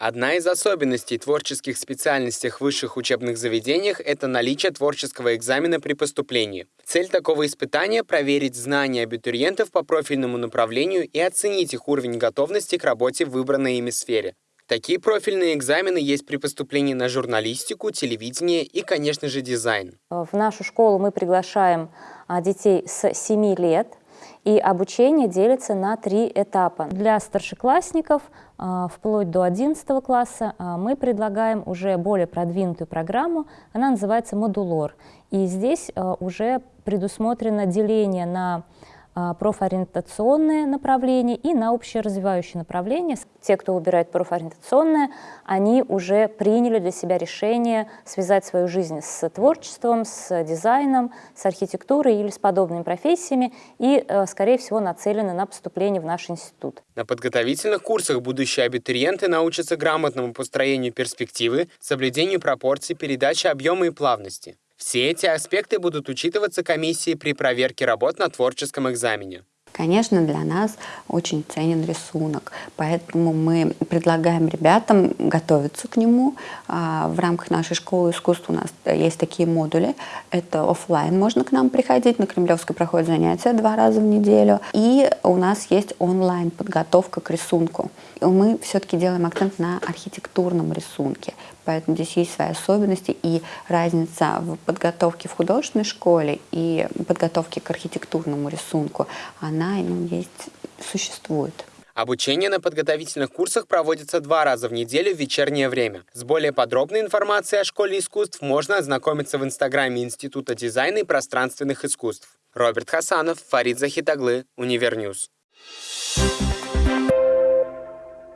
Одна из особенностей творческих специальностей в высших учебных заведениях – это наличие творческого экзамена при поступлении. Цель такого испытания – проверить знания абитуриентов по профильному направлению и оценить их уровень готовности к работе в выбранной ими сфере. Такие профильные экзамены есть при поступлении на журналистику, телевидение и, конечно же, дизайн. В нашу школу мы приглашаем а, детей с 7 лет, и обучение делится на три этапа. Для старшеклассников а, вплоть до 11 класса а, мы предлагаем уже более продвинутую программу, она называется «Модулор». И здесь уже предусмотрено деление на а, профориентационное направление и на общеразвивающее направление. Те, кто выбирает профориентационное, они уже приняли для себя решение связать свою жизнь с творчеством, с дизайном, с архитектурой или с подобными профессиями и, э, скорее всего, нацелены на поступление в наш институт. На подготовительных курсах будущие абитуриенты научатся грамотному построению перспективы, соблюдению пропорций, передаче объема и плавности. Все эти аспекты будут учитываться комиссией при проверке работ на творческом экзамене. Конечно, для нас очень ценен рисунок, поэтому мы предлагаем ребятам готовиться к нему. А, в рамках нашей школы искусств у нас есть такие модули. Это офлайн, можно к нам приходить, на Кремлевской проходят занятия два раза в неделю. И у нас есть онлайн подготовка к рисунку. Мы все-таки делаем акцент на архитектурном рисунке, поэтому здесь есть свои особенности и разница в подготовке в художественной школе и подготовке к архитектурному рисунку, она ну, есть, существует. Обучение на подготовительных курсах проводится два раза в неделю в вечернее время. С более подробной информацией о Школе искусств можно ознакомиться в инстаграме Института дизайна и пространственных искусств. Роберт Хасанов, Фарид Захитаглы, UniverNews. Thank you